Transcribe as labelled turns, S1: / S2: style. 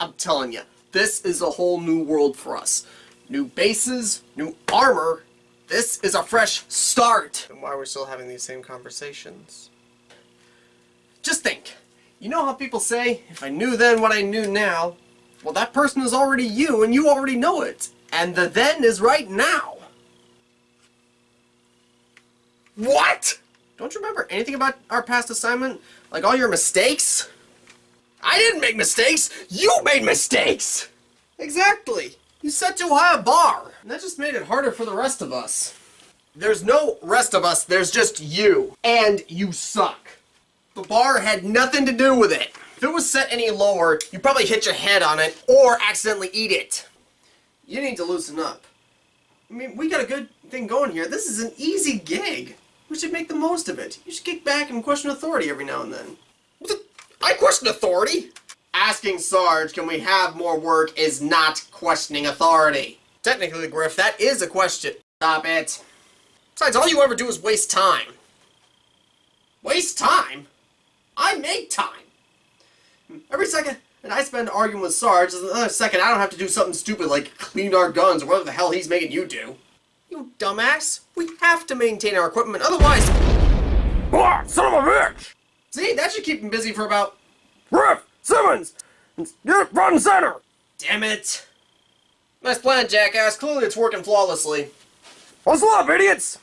S1: I'm telling you, this is a whole new world for us. New bases, new armor. This is a fresh start. And why are we still having these same conversations? Just think. You know how people say, if I knew then what I knew now, well that person is already you and you already know it. And the then is right now. What? Don't you remember anything about our past assignment? Like all your mistakes? I didn't make mistakes! You made mistakes! Exactly! You set too high a bar! And that just made it harder for the rest of us. There's no rest of us, there's just you. And you suck. The bar had nothing to do with it. If it was set any lower, you'd probably hit your head on it or accidentally eat it. You need to loosen up. I mean, we got a good thing going here. This is an easy gig. We should make the most of it. You should kick back and question authority every now and then. I question authority! Asking Sarge, can we have more work, is not questioning authority. Technically, Griff, that is a question. Stop it. Besides, all you ever do is waste time. Waste time? I make time! Every second that I spend arguing with Sarge is another second I don't have to do something stupid like clean our guns or whatever the hell he's making you do. You dumbass! We have to maintain our equipment, otherwise...
S2: Ah, son of a bitch!
S1: That should keep him busy for about...
S2: Griff! Simmons! Get front and center!
S1: Damn it! Nice plan, jackass. Clearly it's working flawlessly.
S2: What's up, idiots?